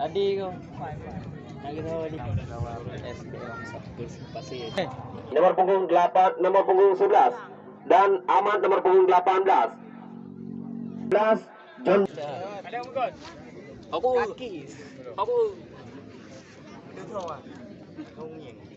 Adi ko. Di. SD pasir. Nomor punggung 8, nomor punggung 11 dan Ahmad nomor punggung 18. 11 John Aku kaki. Aku Dia tahu ah. Kau ngeng.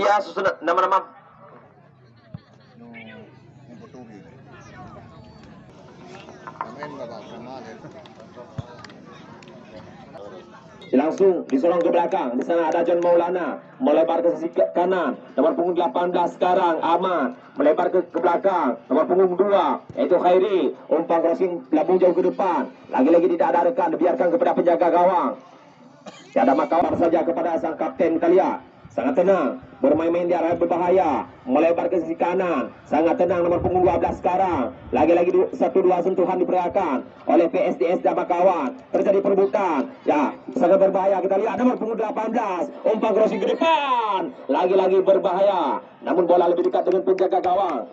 Dia susun nama-nama langsung disorong ke belakang. Di sana ada John Maulana melebar ke sisi kanan. Nomor punggung 18 sekarang Ahmad melebar ke, ke belakang. Nomor punggung 2 yaitu Khairi umpan crossing lambung jauh ke depan. Lagi-lagi tidak ada rekan dibiarkan kepada penjaga gawang. Tiada makawar saja kepada sang kapten Kalia. Sangat tenang, bermain-main di arah berbahaya, melebar ke sisi kanan. Sangat tenang nomor punggung 12 sekarang. Lagi-lagi satu dua sentuhan diperagakan oleh PSDS kawan. Terjadi perebutan. Ya, sangat berbahaya. Kita lihat nomor punggung 18. Umpan crossing ke depan. Lagi-lagi berbahaya. Namun bola lebih dekat dengan penjaga gawang.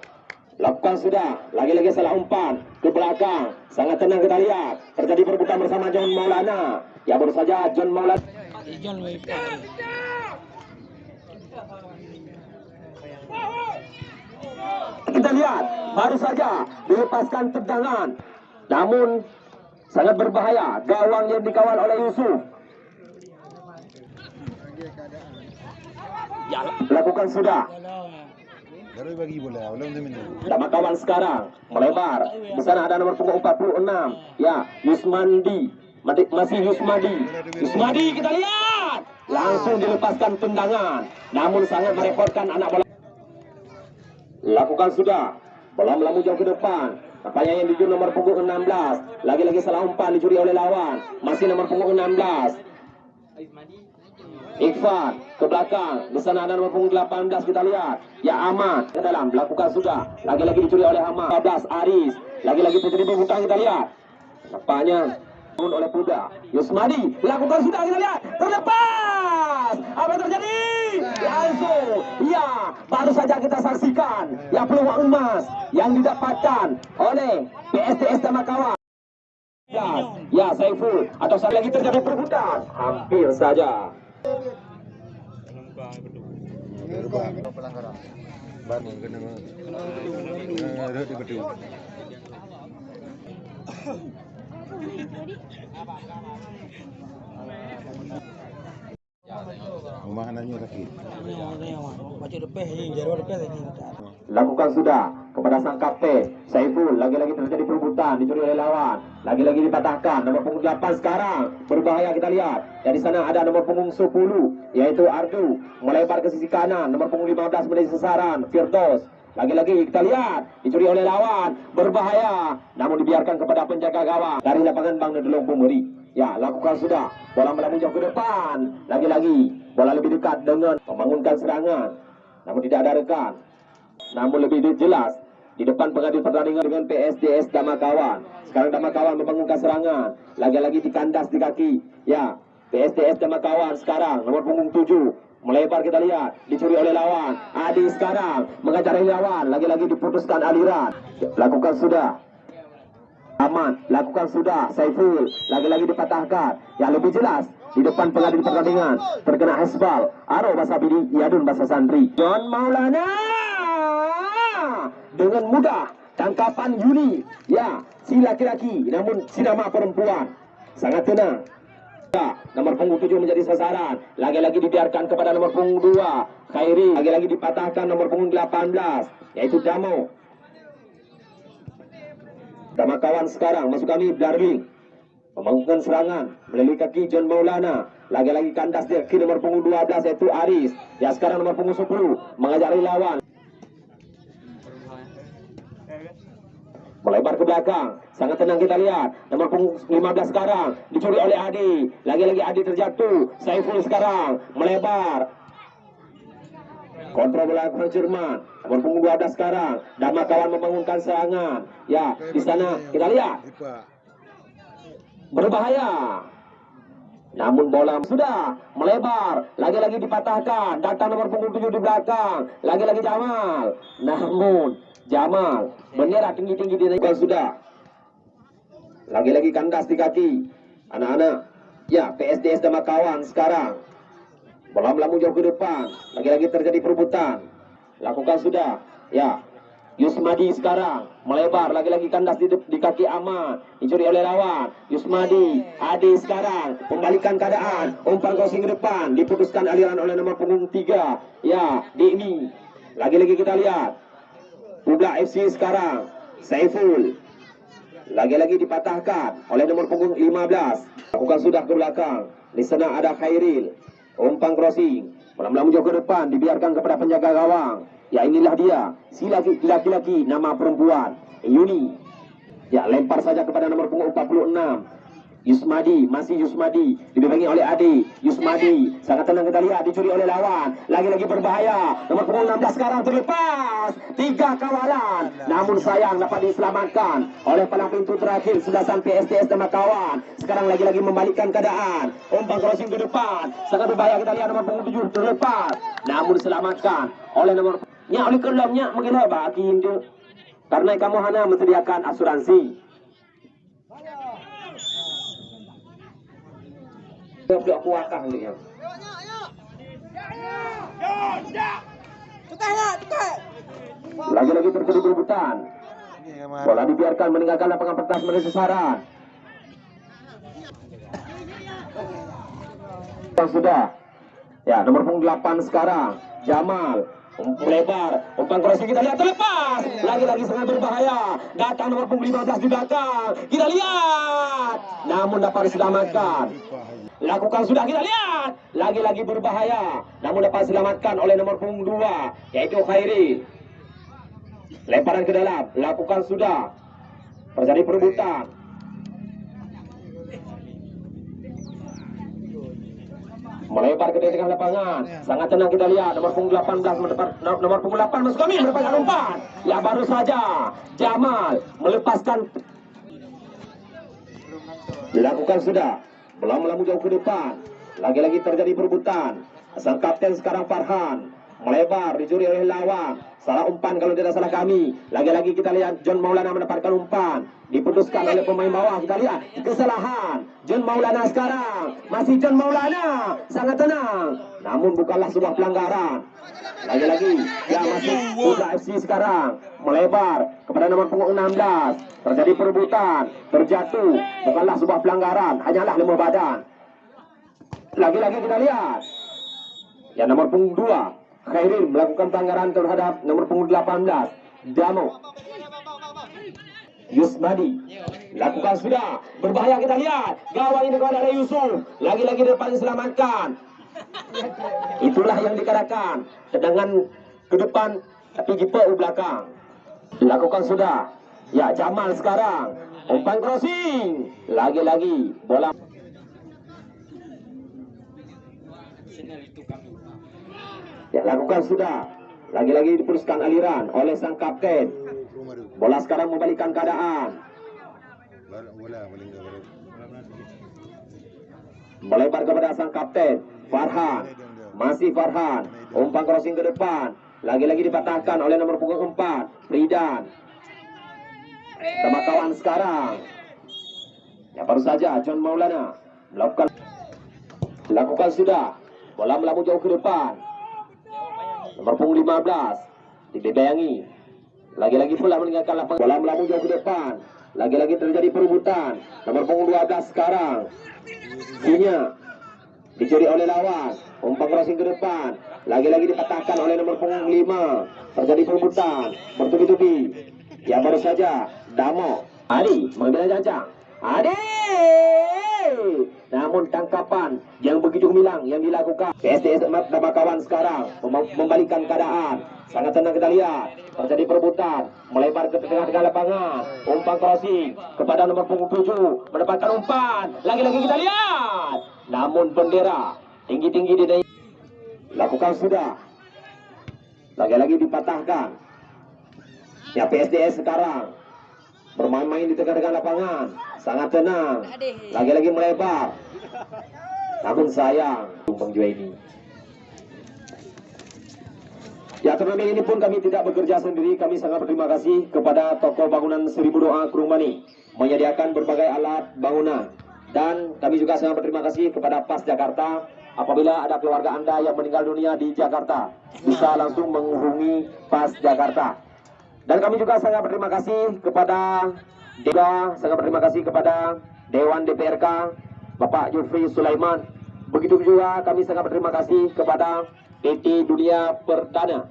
Lakukan sudah, lagi-lagi salah umpan ke belakang. Sangat tenang kita lihat. Terjadi perebutan bersama John Maulana. Ya baru saja John Maulana. Ijon may Kita lihat, baru saja dilepaskan tendangan. Namun sangat berbahaya. Gawang yang dikawal oleh Yusuf. Ya, lakukan sudah. Nama kawan sekarang melebar. Di sana ada nomor punggung 46. Ya, Yusmandi. Masih Yusmadi. Yusmadi kita lihat. Langsung dilepaskan tendangan. Namun sangat merepotkan anak bola. Lakukan sudah. Bola melambung jauh ke depan. Nampaknya yang dijun nomor punggung 16. Lagi-lagi salah umpan dicuri oleh lawan. Masih nomor punggung 16. Ikhwan ke belakang. Di sana ada nomor punggung 18 kita lihat. Ya Ahmad ke dalam. Lakukan sudah. Lagi-lagi dicuri oleh Ahmad. 15 Aris. Lagi-lagi terjadi pembukaan kita lihat. Nampaknya bangun oleh Puda. Yusmadi lakukan sudah kita lihat. Terlepas. Apa yang terjadi? Langsung. Ya, baru saja kita saksikan. Ya peluang emas yang didapatkan oleh PSTS dan kawan. Ya, ya Saiful atau sekali lagi terjadi perebutan. Hampir saja. Di betul. Rumah anaknya sakit. Jarum depan ni. Lakukan sudah kepada sang kapten Saiful. Lagi-lagi terjadi perebutan dicuri oleh lawan. Lagi-lagi dipatahkan nomor punggung 8 sekarang. Berbahaya kita lihat. Dan di sana ada nomor punggung 10 yaitu Ardu. Melebar ke sisi kanan nomor punggung 15 menjadi sasaran Firdaus. Lagi-lagi kita lihat dicuri oleh lawan. Berbahaya namun dibiarkan kepada penjaga gawang. Dari lapangan Bang Nedelong Pemeri ya lakukan sudah bola jauh ke depan lagi-lagi bola lebih dekat dengan membangunkan serangan namun tidak ada rekan namun lebih jelas di depan pengadil pertandingan dengan PSDS Damakawan. Sekarang Damakawan membangunkan serangan. Lagi-lagi dikandas di kaki. Ya, PSDS Damakawan sekarang nomor punggung 7. Melebar kita lihat, dicuri oleh lawan. Adi sekarang mengajar lawan. Lagi-lagi diputuskan aliran. Lakukan sudah. Aman, lakukan sudah. Saiful, lagi-lagi dipatahkan. Yang lebih jelas, di depan pengadil pertandingan terkena hasbal. Aro bahasa Bidi, Yadun bahasa Santri. John Maulana dengan mudah tangkapan Yuni. Ya, si laki-laki namun si nama perempuan. Sangat tenang. Ya, nomor punggung 7 menjadi sasaran. Lagi-lagi dibiarkan kepada nomor punggung 2. Khairi. Lagi-lagi dipatahkan nomor punggung 18. Yaitu Damo. Dama kawan sekarang masuk kami Darling. Membangunkan serangan melalui kaki John Maulana. Lagi-lagi kandas dia ke nomor punggung 12 yaitu Aris. Ya sekarang nomor punggung 10 mengajak lawan. Melebar ke belakang. Sangat tenang kita lihat. Nomor punggung 15 sekarang. Dicuri oleh Adi. Lagi-lagi Adi terjatuh. Saiful sekarang. Melebar. Kontrol belakang Jerman. Nomor punggung 12 sekarang. Dama kawan membangunkan serangan. Ya, di sana kita lihat. Berbahaya. Namun bola sudah melebar. Lagi-lagi dipatahkan. Datang nomor punggung 7 di belakang. Lagi-lagi Jamal. Namun Jamal bendera tinggi-tinggi dinaikkan sudah. Lagi-lagi kandas di kaki. Anak-anak. Ya, PSDS dan kawan sekarang. Bola melambung jauh ke depan. Lagi-lagi terjadi perebutan. Lakukan sudah. Ya. Yusmadi sekarang. Melebar. Lagi-lagi kandas di, di kaki Aman dicuri oleh lawan. Yusmadi Adi sekarang. Membalikan keadaan. Umpan crossing ke depan. Diputuskan aliran oleh nomor punggung 3 ya Dini lagi-lagi kita lihat. Ubla FC sekarang. Saiful. Lagi-lagi dipatahkan oleh nomor punggung 15 lakukan sudah ke belakang. Di sana ada Khairil umpan crossing Malam-malam jauh ke depan dibiarkan kepada penjaga gawang. Ya inilah dia, si laki- laki-laki nama perempuan, Yuni. Ya lempar saja kepada nomor punggung 46. Yusmadi, masih Yusmadi, dibimbingi oleh Adi. Yusmadi, sangat tenang kita lihat, dicuri oleh lawan. Lagi-lagi berbahaya. Nomor punggung 16 sekarang terlepas. Tiga kawalan. Namun sayang dapat diselamatkan oleh palang pintu terakhir sudah sampai STS sama kawan. Sekarang lagi-lagi membalikkan keadaan. Umpan crossing ke depan. Sangat berbahaya kita lihat nomor punggung 7 terlepas. Namun diselamatkan oleh nomor Nya oleh kelamnya mungkin hebat. Karena kamu hanya menyediakan asuransi. Blok kuatah ni ya. Lagi-lagi terjadi perebutan. Bola dibiarkan meninggalkan lapangan pertas menuju sasaran. Sudah. Ya, nomor punggung 8 sekarang. Jamal. Lebar. Umpan crossing kita lihat terlepas. Lagi-lagi sangat berbahaya. Datang nomor punggung 15 di belakang. Kita lihat. Namun dapat diselamatkan. Lakukan sudah kita lihat. Lagi-lagi berbahaya. Namun dapat diselamatkan oleh nomor punggung 2. Yaitu Khairi. Lemparan ke dalam. Lakukan sudah. Terjadi perebutan. Melebar ke tengah lapangan. Sangat tenang kita lihat. Nomor punggung 18 mendapat no- nomor punggung 8 masuk kami mendapatkan umpan. Ya baru saja Jamal melepaskan dilakukan sudah. Belum melambung jauh ke depan. Lagi-lagi terjadi perebutan. Sang kapten sekarang Farhan melebar dicuri oleh lawan. Salah umpan kalau tidak salah kami. Lagi-lagi kita lihat John Maulana mendapatkan umpan. Diputuskan oleh pemain bawah. Kita lihat kesalahan. John Maulana sekarang. Masih John Maulana. Sangat tenang. Namun bukanlah sebuah pelanggaran. Lagi-lagi. Ya masih Putra FC sekarang. Melebar kepada nomor punggung 16. Terjadi perebutan. Terjatuh. Bukanlah sebuah pelanggaran. Hanyalah lemah badan. Lagi-lagi kita lihat. Ya nomor punggung 2 Khairil melakukan pelanggaran terhadap nomor punggung 18 Damo Yusmadi. Lakukan sudah. Berbahaya kita lihat. Gawang ini kepada Yusuf lagi-lagi depan diselamatkan itulah yang dikatakan. Sedangkan ke depan tapi GPU belakang. Lakukan sudah. Ya Jamal sekarang. Umpan crossing. Lagi-lagi bola Ya, lakukan sudah. Lagi-lagi diputuskan aliran oleh sang kapten. Bola sekarang membalikkan keadaan. Melebar kepada sang kapten. Farhan. Masih Farhan. Umpan crossing ke depan. Lagi-lagi dipatahkan oleh nomor punggung 4. Fridan. Sama kawan sekarang. Ya baru saja John Maulana melakukan lakukan sudah. Bola melambung jauh ke depan. Nomor punggung 15 dibebayangi. Lagi-lagi pula meninggalkan lapangan. Bola melambung jauh ke depan. Lagi-lagi terjadi perebutan. Nomor punggung 12 sekarang. Sinya dicuri oleh lawan. Umpan crossing ke depan. Lagi-lagi dipatahkan oleh nomor punggung 5. Terjadi perebutan. Bertubi-tubi. Ya baru saja. Damo. Adi mengambil jancang. Adi. Namun tangkapan yang begitu gemilang yang dilakukan PSDS Damakawan sekarang mem- membalikan keadaan. Sangat tenang kita lihat. Terjadi perebutan. Melebar ke tengah-tengah lapangan. Umpan crossing kepada nomor punggung 7. Mendapatkan umpan. Lagi-lagi kita lihat. Namun bendera tinggi-tinggi di Lakukan sudah. Lagi-lagi dipatahkan. Ya PSDS sekarang bermain-main di tengah-tengah lapangan. Sangat tenang. Lagi-lagi melebar. Namun sayang, Bang Juwaini. Ya turnamen ini pun kami tidak bekerja sendiri. Kami sangat berterima kasih kepada toko bangunan Seribu Doa Kurungmani menyediakan berbagai alat bangunan. Dan kami juga sangat berterima kasih kepada PAS Jakarta apabila ada keluarga Anda yang meninggal dunia di Jakarta bisa langsung menghubungi PAS Jakarta. Dan kami juga sangat berterima kasih kepada juga sangat berterima kasih kepada Dewan DPRK Bapak Yufri Sulaiman. Begitu juga kami sangat berterima kasih kepada PT Dunia Perdana.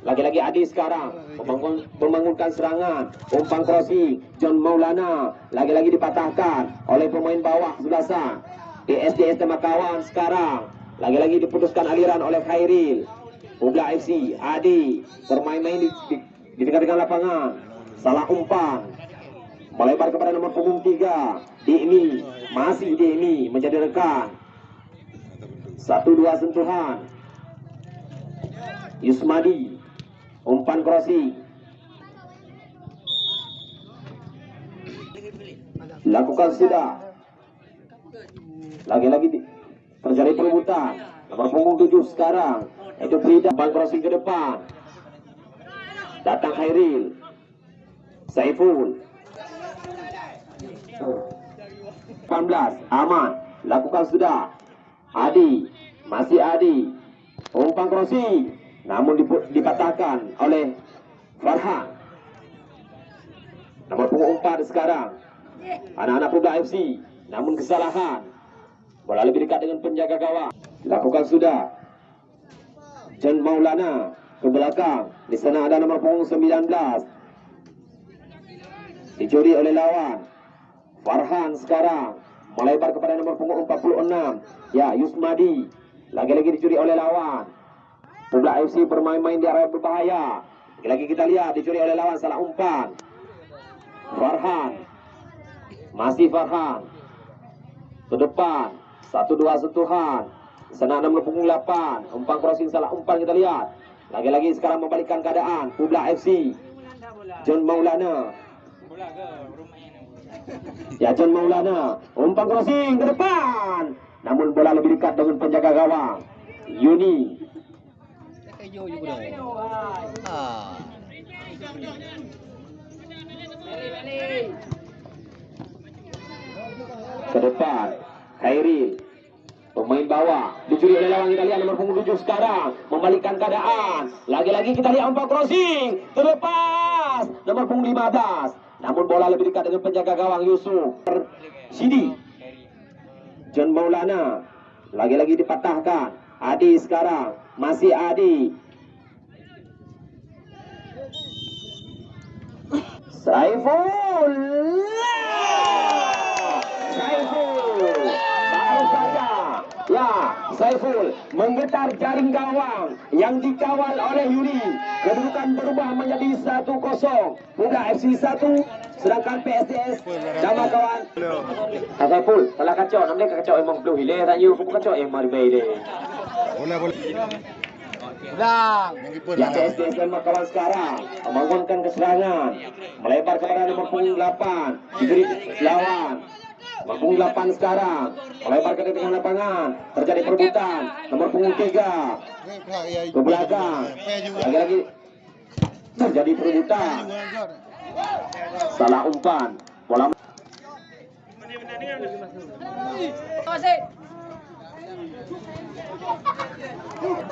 Lagi-lagi Adi sekarang membangun, membangunkan serangan. Umpan crossing John Maulana lagi-lagi dipatahkan oleh pemain bawah sebelah sana. PSDS Temakawan sekarang lagi-lagi diputuskan aliran oleh Khairil. Ubla FC Adi bermain-main di, di, di tengah-tengah lapangan. Salah umpan. Melebar kepada nomor punggung 3 Dini masih Dini menjadi rekan. Satu dua sentuhan. Yusmadi umpan crossing. Lakukan sudah. Lagi-lagi di- terjadi perebutan nomor punggung 7 sekarang itu Frida umpan crossing ke depan. Datang Khairil. Saiful. 18 aman lakukan sudah. Adi. Masih Adi. Umpan crossing namun dipatahkan oleh Farhan. Nomor punggung 4 sekarang. Anak-anak Puda FC namun kesalahan. Bola lebih dekat dengan penjaga gawang. Lakukan sudah John Maulana ke belakang. Di sana ada nomor punggung 19 dicuri oleh lawan. Farhan sekarang melebar kepada nomor punggung 46 ya Yusmadi. Lagi-lagi dicuri oleh lawan. Publa FC bermain-main di area berbahaya. Lagi-lagi kita lihat dicuri oleh lawan salah umpan. Farhan. Masih Farhan. Ke depan. Satu dua sentuhan ada nomor punggung 8 umpan crossing salah umpan kita lihat. Lagi-lagi sekarang membalikkan keadaan. Publa FC John Maulana. Ya John Maulana. Umpan crossing ke depan. Namun bola lebih dekat dengan penjaga gawang. Yuni. Ke depan. Khairil Pemain bawah. Dicuri oleh lawan kita. Lihat nomor punggung 7 sekarang. Membalikkan keadaan. Lagi-lagi kita lihat umpan crossing. Terlepas. Nomor punggung 15 Namun bola lebih dekat dengan penjaga gawang Yusuf. Sidi. John Maulana. Lagi-lagi dipatahkan. Adi sekarang. Masih Adi. Saiful Baru saja Ya Saiful Menggetar jaring gawang Yang dikawal oleh Yuri. Kedudukan berubah menjadi 1-0 Muda FC 1 Sedangkan PSDS Nama kawan. Saiful Salah kacau. Namanya kacau emang Belum hilir Tak you? Kau kacau emang Mari deh Boleh boleh. Ya. PSDS dan kawan sekarang membangunkan keserangan. Melebar kepada nomor punggung 8 diberi lawan punggung 8 sekarang. Melebar ke tengah lapangan. Terjadi perebutan. Nomor punggung 3 Eh, pihak ya, ke belakang. Lagi-lagi. Terjadi perebutan. Salah umpan. Bola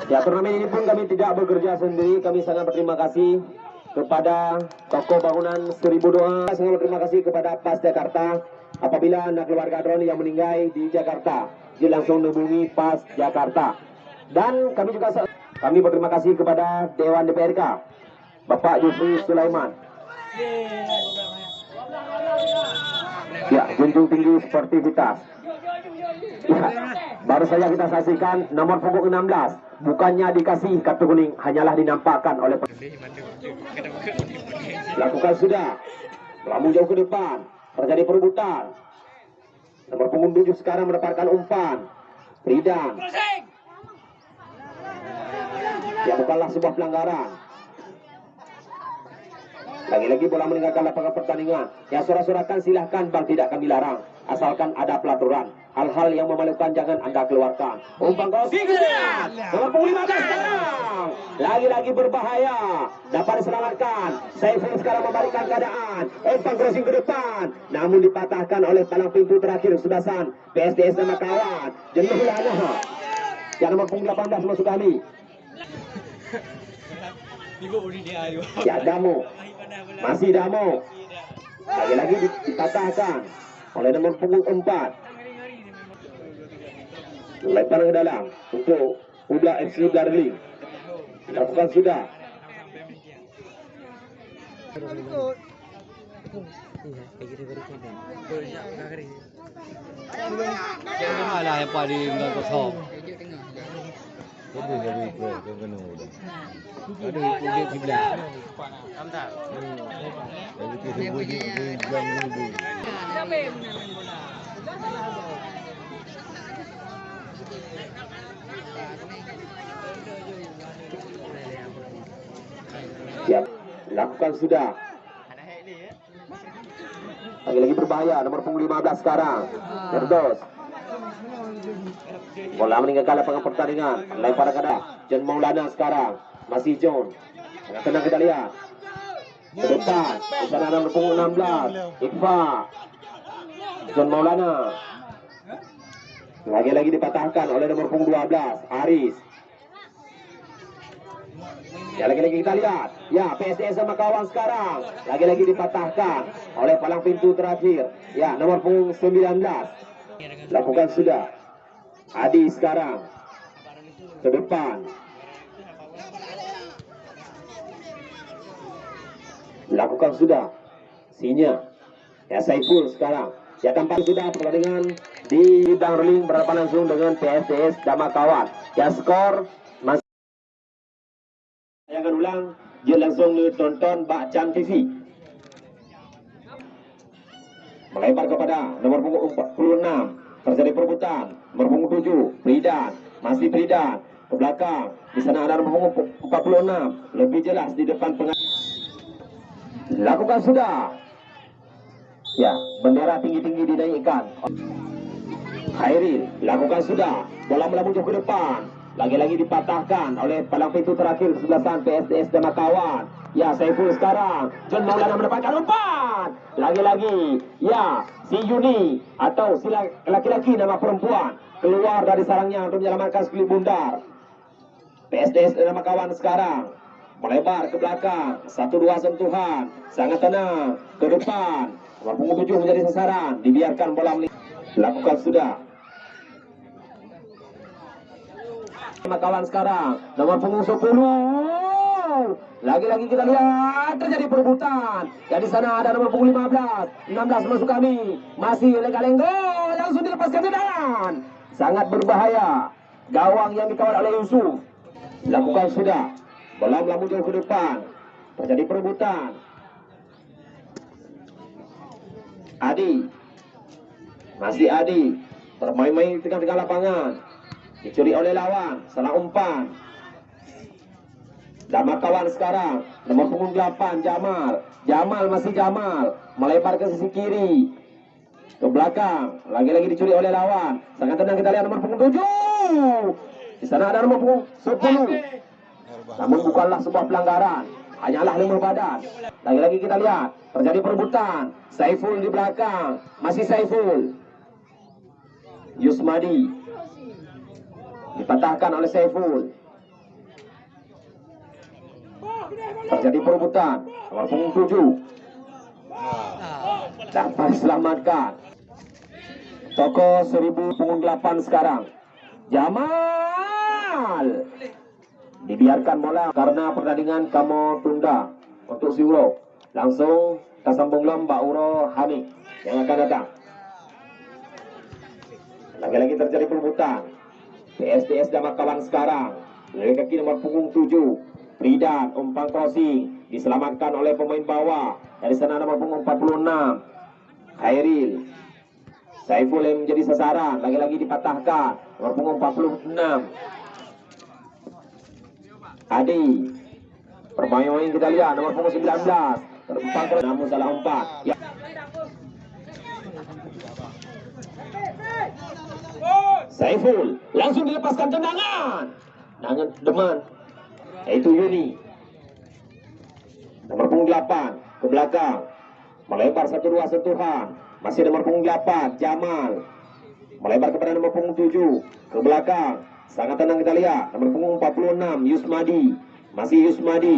Ya turnamen ini pun kami tidak bekerja sendiri. Kami sangat berterima kasih kepada toko bangunan Seribu Doa. Sangat berterima kasih kepada PAS Jakarta Apabila anak keluarga drone yang meninggal di Jakarta Dia langsung hubungi PAS Jakarta Dan kami juga kami berterima kasih kepada Dewan DPRK Bapak Yusri Sulaiman Ya, junjung tinggi sportivitas. Ya, baru saja kita saksikan nomor punggung 16. Bukannya dikasih kartu kuning, hanyalah dinampakkan oleh Lakukan sudah. Melambung jauh ke depan. Terjadi perebutan. Nomor punggung 7 sekarang mendapatkan umpan. Fridan. Ya bukanlah sebuah pelanggaran. Lagi-lagi bola meninggalkan lapangan pertandingan. Yang sorak-sorakan silahkan bang tidak kami larang. Asalkan ada pelaturan. Hal-hal yang memalukan jangan anda keluarkan. Umpan gol. Nomor punggung 15 sekarang. Lagi-lagi berbahaya. Dapat diselamatkan. Saiful sekarang membalikan keadaan. Umpan crossing ke depan. Namun dipatahkan oleh palang pintu terakhir Sudasan. PSDS nama kawan. Jenuh lana. Yang nomor punggung 18 masuk kali. Ya Damo. Masih Damo. Lagi-lagi dipatahkan oleh nomor punggung 4. Lempar ke dalam untuk Ubla FC Darling. Lakukan sudah. Lebih dari itu ke kena udah. Ada kulit sebelah. Jadi kita bunyi jam dulu. Siap. Lakukan sudah. Lagi-lagi berbahaya nomor punggung 15 sekarang. Terdos. Bola meninggalkan lapangan pertandingan. Lempar ke. John Maulana sekarang. Masih John. Tenang kita lihat. Ke depan. Ada nomor punggung 16. Iqfa. John Maulana. Lagi-lagi dipatahkan oleh nomor punggung 12. Aris. Ya lagi-lagi kita lihat. Ya PSDS sama kawan sekarang. Lagi-lagi dipatahkan oleh palang pintu terakhir. Ya nomor punggung 19. Lakukan sudah. Adi sekarang. Ke depan. Lakukan sudah. Sinya. Ya Saiful sekarang. Ya tampak sudah pertandingan di Darling berhadapan langsung dengan PSDS Dama Kawan. Ya skor masih akan ulang, dia langsung tonton Bakcan TV. Melebar kepada nomor punggung 46, terjadi perebutan. Punggung 7, Pridan, masih Pridan. Ke belakang, di sana ada nomor punggung 46, lebih jelas di depan pengadilan. Lakukan sudah. Ya, bendera tinggi-tinggi dinaikkan. Khairil, lakukan sudah. Bola melambung ke depan. Lagi-lagi dipatahkan oleh palang pintu terakhir kesebelasan PSDS dan kawan. Ya, Saiful sekarang. John Maulana mendapatkan umpan. Lagi-lagi, ya, si Yuni atau si laki-laki nama perempuan keluar dari sarangnya untuk menyelamatkan sekali bundar. PSDS nama kawan sekarang melebar ke belakang. Satu dua sentuhan. Sangat tenang. Ke depan. Nomor punggung tujuh menjadi sasaran. Dibiarkan bola. Lakukan sudah. Sama kawan sekarang nomor punggung 10 lagi-lagi kita lihat terjadi perebutan. Ya sana ada nomor punggung 15 16 masuk kami. Masih lenga-lenggo langsung dilepaskan ke sangat berbahaya. Gawang yang dikawal oleh Yusuf. Lakukan sudah. Bola melambung jauh ke depan. Terjadi perebutan. Adi. Masih Adi. Bermain-main di tengah-tengah lapangan. Dicuri oleh lawan. Salah umpan Dama kawan sekarang. Nomor punggung 8 Jamal. Jamal masih Jamal. Melebar ke sisi kiri. Ke belakang. Lagi-lagi dicuri oleh lawan. Sangat tenang kita lihat nomor punggung 7 di sana ada nomor punggung 10 namun bukanlah sebuah pelanggaran. Hanyalah lima badan. Lagi-lagi kita lihat terjadi perebutan. Saiful di belakang. Masih Saiful. Yusmadi. Dipatahkan oleh Saiful. Terjadi perebutan nomor punggung tujuh. Dapat diselamatkan. Toko seribu punggung delapan sekarang. Jamal dibiarkan bola karena pertandingan kamu tunda untuk si Uro. Langsung kita sambung lomba Uro Hamid yang akan datang. Lagi-lagi terjadi perebutan. PSDS dan kawan sekarang. Dari kaki nomor punggung 7. Pridan, umpan crossing. Diselamatkan oleh pemain bawah. Dari sana nomor punggung 46. Khairil. Saiful yang menjadi sasaran. Lagi-lagi dipatahkan. Nomor punggung 46. Adi. Permain-main kita lihat. Nomor punggung 19. Terumpan crossing. Namun salah umpan. Ya. Saiful langsung dilepaskan tendangan. Tendangan deman. Yaitu Yuni. Nomor punggung 8 ke belakang. Melebar satu dua sentuhan. Masih nomor punggung 8 Jamal. Melebar kepada nomor punggung 7 ke belakang. Sangat tenang kita lihat. Nomor punggung 46 Yusmadi. Masih Yusmadi.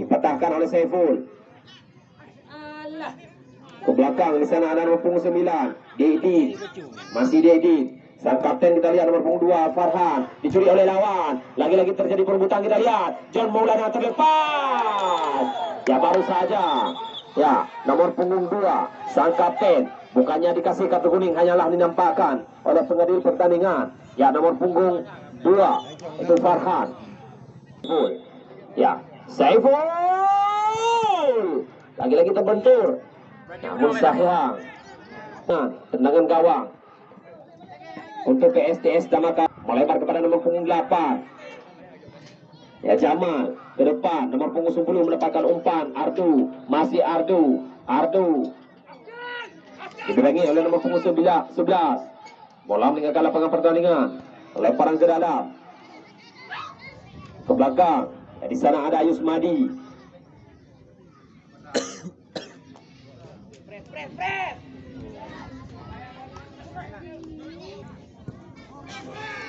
Dipatahkan oleh Saiful. Ke belakang di sana ada nomor punggung 9 Dedi. Masih Dedi. Sang kapten kita lihat nomor punggung 2 Farhan dicuri oleh lawan. Lagi-lagi terjadi perebutan kita lihat. John Maulana terlepas. Ya baru saja. Ya, nomor punggung 2 sang kapten bukannya dikasih kartu kuning hanyalah dinampakkan oleh pengadil pertandingan. Ya, nomor punggung 2 itu Farhan. Saiful. Ya, Saiful. Lagi-lagi terbentur. Namun sayang. Nah, tendangan gawang. Untuk PSTS Damaka melebar kepada nomor punggung 8. Ya Jamal ke depan. Nomor punggung 10 mendapatkan umpan. Ardu masih Ardu. Ardu. Dibilangi oleh nomor punggung 11 11 bola meninggalkan lapangan pertandingan. Lemparan ke dalam. Ke belakang. Ya, di sana ada Ayus Madi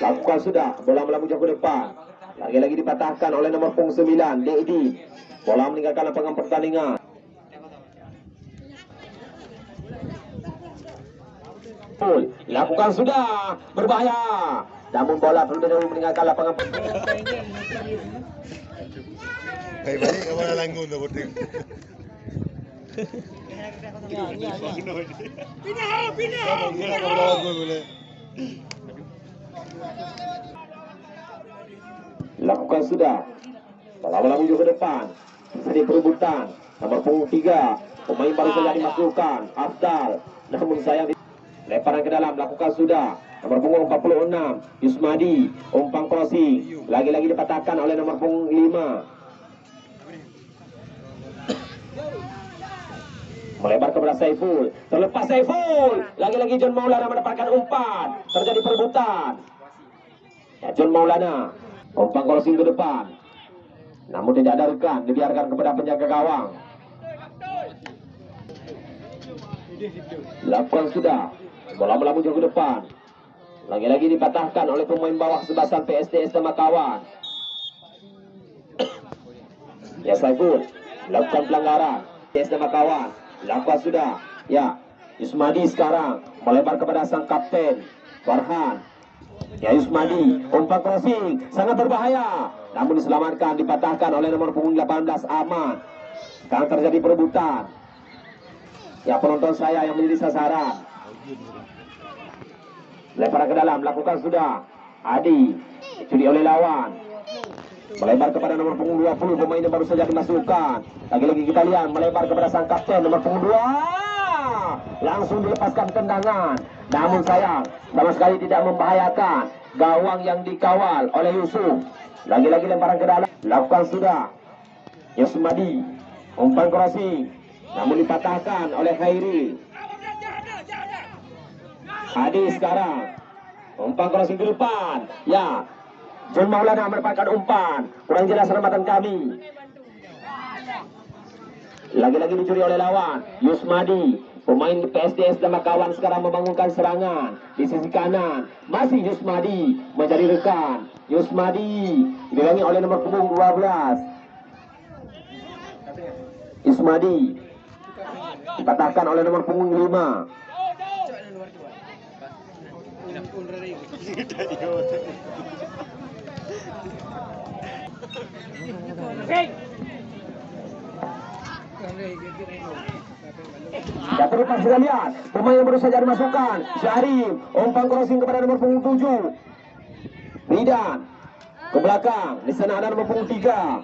Lakukan sudah bola melambung jauh ke depan. Lagi-lagi dipatahkan oleh nomor punggung 9 Dedi. Bola meninggalkan lapangan pertandingan. Lakukan sudah berbahaya. Namun bola terlebih dahulu meninggalkan lapangan pertandingan. Baik balik ke mana langgun tu betul. Pindah, pindah. Pindah, pindah. Lakukan sudah. Melambung jauh ke depan. Jadi perebutan. Nomor punggung 3. Pemain baru saja dimasukkan. Afdal. Namun sayang Lemparan ke dalam. Lakukan sudah. Nomor punggung 46. Yusmadi. Umpan crossing. Lagi-lagi dipatahkan oleh nomor punggung 5. Melebar kepada Saiful. Terlepas Saiful. Lagi-lagi John Maulana mendapatkan umpan. Terjadi perebutan. Ya, John Maulana. Umpan crossing ke depan. Namun tidak ada rekan. Dibiarkan kepada penjaga gawang. Lakukan sudah. Bola melambung ke depan. Lagi-lagi dipatahkan oleh pemain bawah sebasan PSTS sama kawan. Ya Saiful. Lakukan pelanggaran. PSTS sama kawan. Lakukan sudah. Ya. Yusmadi sekarang. Melebar kepada sang kapten. Farhan. Ya Yusmadi, umpan crossing sangat berbahaya. Namun diselamatkan, dipatahkan oleh nomor punggung 18 Aman. Sekarang terjadi perebutan. Ya penonton saya yang menjadi sasaran. Lemparan ke dalam, lakukan sudah. Adi, dicuri oleh lawan. Melebar kepada nomor punggung 20 pemain yang baru saja dimasukkan. Lagi-lagi kita lihat melebar kepada sang kapten nomor punggung 2. Langsung dilepaskan tendangan. Namun sayang, sama sekali tidak membahayakan gawang yang dikawal oleh Yusuf. Lagi-lagi lemparan ke dalam. Lakukan sudah. Yusmadi. Umpan crossing. Namun dipatahkan oleh Khairi. Adi sekarang. Umpan crossing ke depan. Ya. John Maulana mendapatkan umpan. Kurang jelas selamatan kami. Lagi-lagi dicuri oleh lawan. Yusmadi. Pemain PSDS dan kawan sekarang membangunkan serangan. Di sisi kanan. Masih Yusmadi. Mencari rekan. Yusmadi. Dibilangi oleh nomor punggung 12. Yusmadi. Dipatahkan oleh nomor punggung 5. Ya terlepas kita lihat. Pemain yang baru saja dimasukkan Syahrim umpan crossing kepada nomor punggung 7 Ridan ke belakang. Di sana ada nomor punggung 3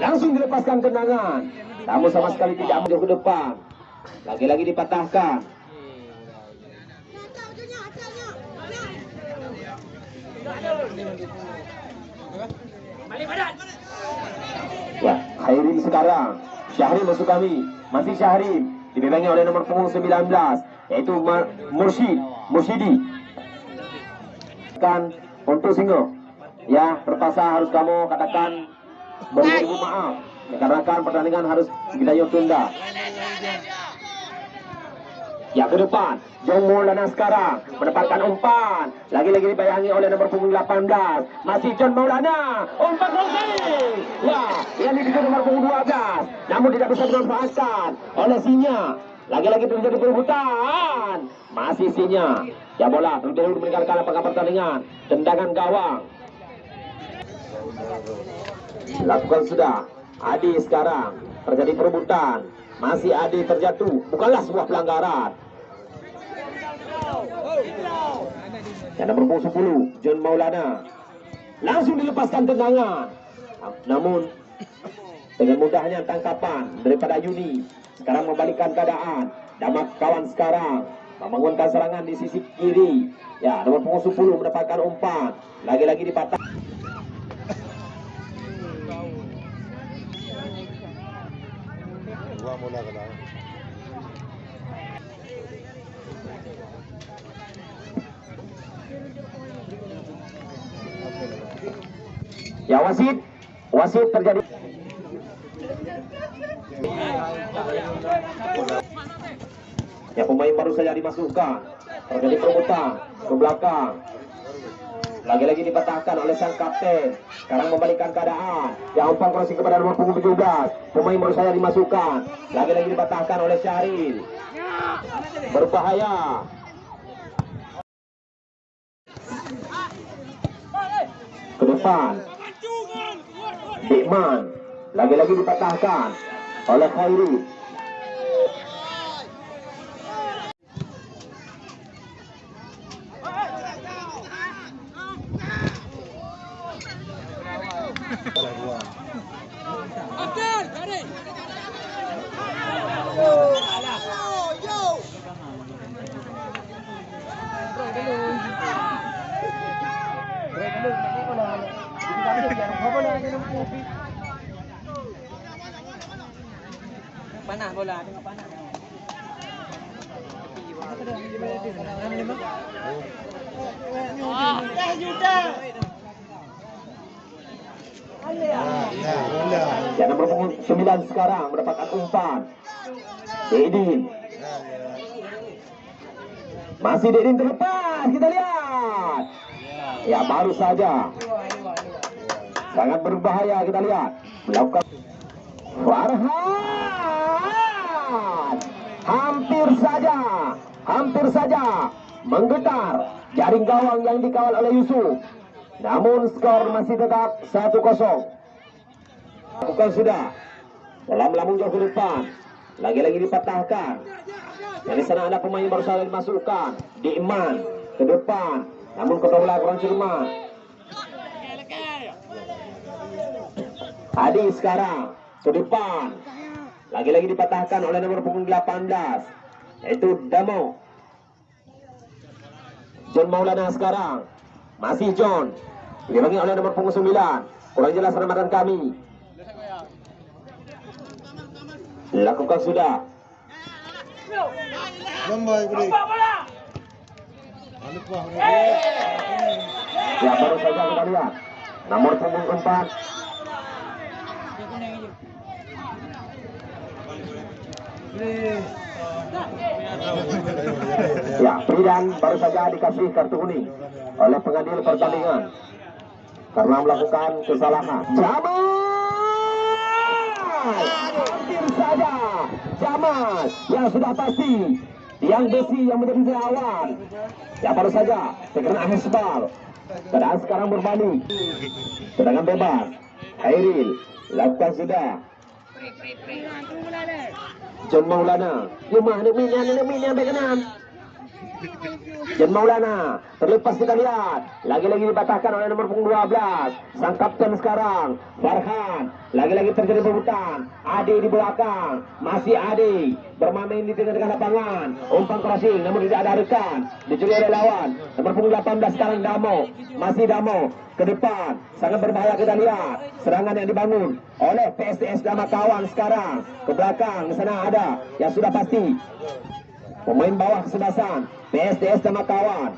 langsung dilepaskan tendangan namun sama sekali tidak menjauh ke depan. Lagi-lagi dipatahkan Ya, Khairil sekarang. Syahrim masuk kami. Masih Syahrim. Dibimbingi oleh nomor punggung 19. Yaitu Ma- Mursyid. Mursyidi. Kan untuk singo. Ya, terpaksa harus kamu katakan beribu maaf. Dikarenakan pertandingan harus kita tunda. Ya ke depan Jong Maulana sekarang mendapatkan umpan. Lagi-lagi dibayangi oleh nomor punggung 18 Masih John Maulana Umpan crossing Ya yang dituju nomor punggung 12 Namun tidak bisa dimanfaatkan oleh Sinya. Lagi-lagi terjadi perebutan. Masih Sinya. Ya bola terlebih meninggalkan lapangan pertandingan. Tendangan gawang. Lakukan sudah. Adi sekarang terjadi perebutan masih Adi terjatuh. Bukanlah sebuah pelanggaran. Yang punggung 10 John Maulana. Langsung dilepaskan tendangan. Namun dengan mudahnya tangkapan daripada Yuni sekarang membalikkan keadaan. Damak kawan sekarang membangunkan serangan di sisi kiri. Ya nomor punggung 10 mendapatkan umpan. Lagi-lagi dipatah Ka lang. Ya wasit, wasit terjadi. Ya pemain baru saja dimasukkan. Terjadi perebutan ke belakang. Lagi-lagi dipatahkan oleh sang kapten. Sekarang membalikkan keadaan. Ya umpan crossing kepada nomor punggung 17. Pemain baru saja dimasukkan. Lagi-lagi dipatahkan oleh Syahril. Berbahaya. Ke depan. Dikman lagi-lagi dipatahkan oleh Khairi. Ya, bola. Ya nomor punggung 9 sekarang mendapatkan umpan. Dedin. Masih Dedin terlepas. Kita lihat. Ya baru saja. Sangat berbahaya kita lihat. Melakukan Farhan. Hampir saja. Hampir saja. Menggetar jaring gawang yang dikawal oleh Yusuf. Namun skor masih tetap 1-0. Lakukan sudah. Bola melambung jauh ke depan. Lagi-lagi dipatahkan. Dari sana ada pemain baru saja dimasukkan. Diiman ke depan. Namun kedua bola kurang cermat. Adi sekarang ke depan. Lagi-lagi dipatahkan oleh nomor punggung 18. Yaitu Damo. John Maulana sekarang. Masih John. Dibangi oleh nomor punggung 9. Kurang jelas ramadan kami. Lakukan sudah. Pa? Ya baru saja kita lihat. Nomor punggung 4. Ya, Pridan baru saja dikasih kartu kuning oleh pengadil pertandingan karena melakukan kesalahan. Jamal! Hampir saja Jamal yang sudah pasti yang besi yang menjadi lawan. Ya baru saja terkena Hesbal. Keadaan sekarang berbalik. Tendangan bebas. Hairil lakukan sudah. John Maulana. Yumah nak minyan nak minyan John Maulana terlepas kita lihat. Lagi-lagi dibatahkan oleh nomor punggung 12 sang kapten sekarang Farhan. Lagi-lagi terjadi perebutan Ade di belakang. Masih Ade bermain di tengah-tengah lapangan. Umpan crossing namun tidak ada rekan. Dicuri oleh lawan. Nomor punggung 18 sekarang Damo. Masih Damo ke depan. Sangat berbahaya kita lihat. Serangan yang dibangun oleh PSTS Dama kawan sekarang. Ke belakang sana ada. Yang sudah pasti Pemain bawah kesebasan PSDS sama kawan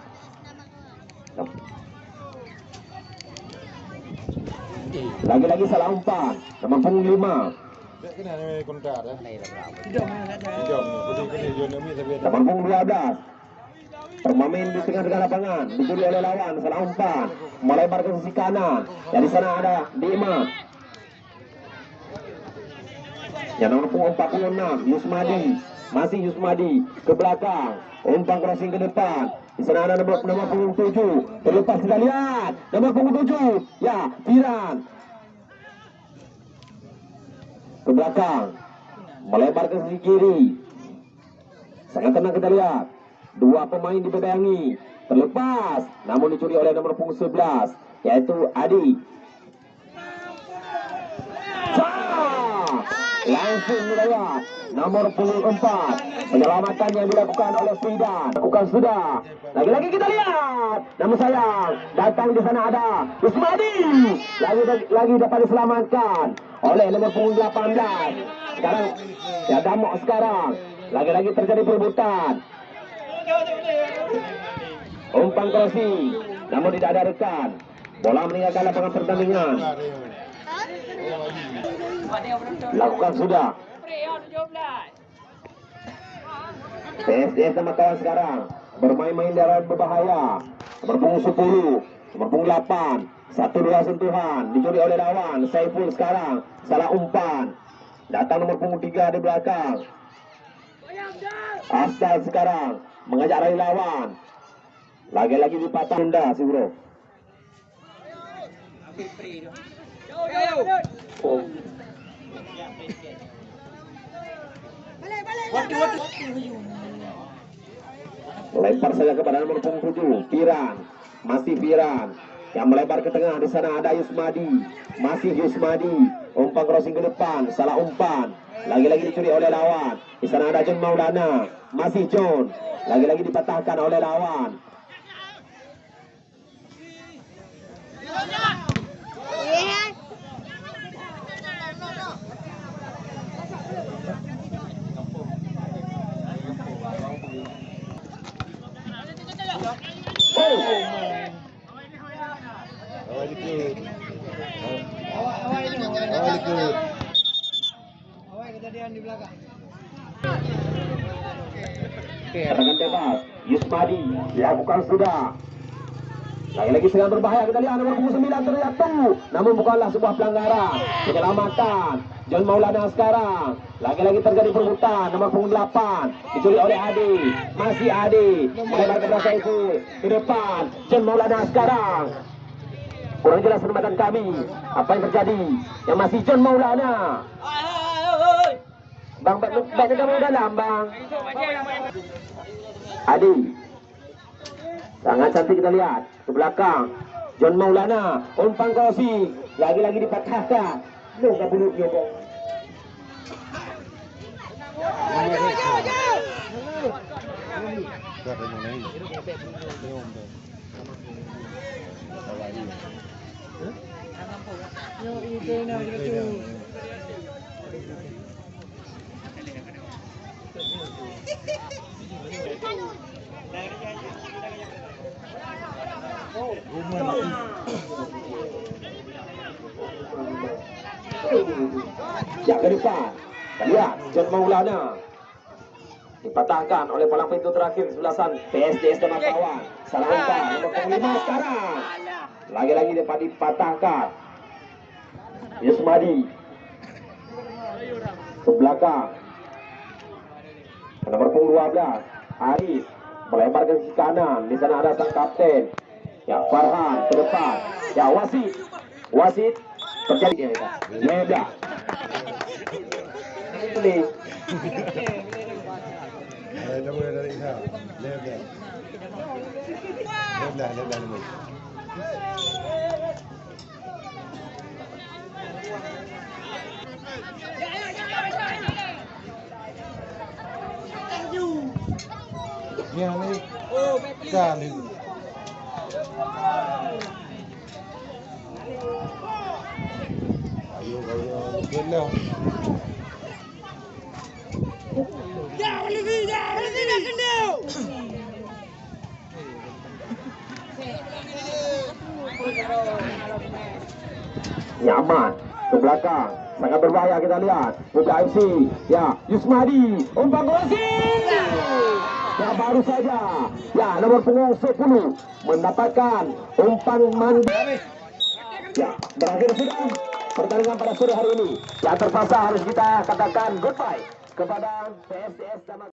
Lagi-lagi salah umpan. Nomor punggung 5 Tak kena ni kontrak dah. Hidup mana tak ada. Jom ni. Putih kena jual ni tapi Nomor punggung 12 Permain di tengah-tengah lapangan. Dicuri oleh lawan. Salah umpan. Melebar ke sisi kanan. Dari sana ada Dima Yang nomor punggung 46 Yusmadi Masih Yusmadi Ke belakang Umpan crossing ke depan di sana ada nomor, nomor punggung 7 Terlepas kita lihat Nomor punggung 7 Ya Firan Ke belakang Melebar ke sisi kiri Sangat tenang kita lihat. Dua pemain dibebangi. Terlepas. Namun dicuri oleh nomor punggung 11. Yaitu Adi. Langsung lewat. Nomor punggung 4. Penyelamatan yang dilakukan oleh Fidan. Lakukan sudah. Lagi-lagi kita lihat. Namun sayang. Datang di sana ada Usmadi. Lagi lagi dapat diselamatkan oleh nomor punggung 18. Sekarang. Ya damok sekarang. Lagi-lagi terjadi perebutan. Umpan crossing. Namun tidak ada rekan. Bola meninggalkan lapangan pertandingan. Lakukan sudah. PSDS sama kawan sekarang bermain-main dalam berbahaya. Nomor punggung 10, nomor punggung 8, satu dua sentuhan dicuri oleh lawan. Saiful sekarang salah umpan. Datang nomor punggung 3 di belakang. Asal sekarang mengajak lari lawan. Lagi-lagi dipatah Honda si bro. Oh. Lempar saja kepada nomor punggung 7, Piran. Masih Piran. Yang melebar ke tengah di sana ada Yusmadi. Masih Yusmadi. Umpan crossing ke depan, salah umpan. Lagi-lagi dicuri oleh lawan. Di sana ada John Maulana. Masih John. Lagi-lagi dipatahkan oleh lawan. Oh. Awal ikut. Awak awak ini. Awal ikut. Awak kejadian di belakang. Serangan bebas. Yusmadi lakukan sudah. Lagi-lagi sedang berbahaya kita lihat punggung 9 terjatuh. Namun bukanlah sebuah pelanggaran. Penyelamatan. John Maulana sekarang. Lagi-lagi terjadi perebutan. Nomor punggung 8. Dicuri oleh Adi. Masih Adi. Melebar ke belakang itu. Ke depan. John Maulana sekarang. Kurang jelas penempatan kami. Apa yang terjadi? Yang masih John Maulana. Bang, bang, bang, kamu dalam, bang. Adi. Sangat cantik kita lihat. Ke belakang. John Maulana. Umpan crossing. Lagi-lagi dipatahkan. Loh, tak bulu nyobong. Tak ada yang lain. Jom Yang ke depan. Lihat. John Maulana. Dipatahkan oleh palang pintu terakhir sebelah sana. PSDS dan kawan. Salah umpan. Nomor lima sekarang. Lagi-lagi dapat dipatahkan. Yusmadi. Ke belakang. Nomor punggung 12. Arif. Melebar ke kanan. Di sana ada sang kapten. Ya, Farhan ke depan. Ya, wasit. Wasit. Terjadi. Ya, dah. Ini Ada dah boleh dari Isa. Left dah. Left dah, left dah ni. Yang ni kan itu. Ayo kau kelah. nyaman ke belakang sangat berbahaya kita lihat buka FC ya Yusmadi umpan crossing ya baru saja. Ya nomor punggung 10 mendapatkan umpan mandi. Ya berakhir sudah pertandingan pada sore hari ini. Yang terpaksa harus kita katakan goodbye kepada PSDS Damas